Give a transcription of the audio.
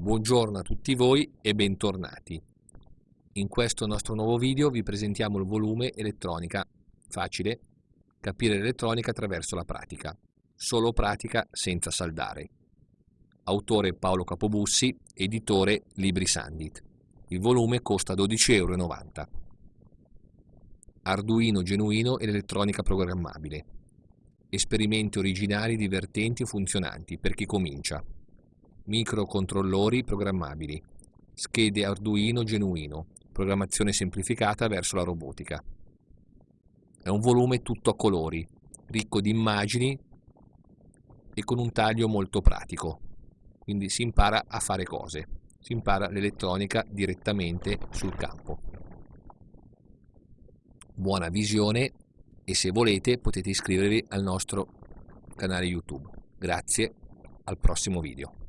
Buongiorno a tutti voi e bentornati. In questo nostro nuovo video vi presentiamo il volume Elettronica Facile, capire l'elettronica attraverso la pratica. Solo pratica senza saldare. Autore Paolo Capobussi, editore Libri Sandit. Il volume costa 12,90 euro. Arduino genuino e l'elettronica programmabile. Esperimenti originali, divertenti e funzionanti per chi comincia microcontrollori programmabili, schede Arduino genuino, programmazione semplificata verso la robotica. È un volume tutto a colori, ricco di immagini e con un taglio molto pratico, quindi si impara a fare cose, si impara l'elettronica direttamente sul campo. Buona visione e se volete potete iscrivervi al nostro canale YouTube. Grazie, al prossimo video.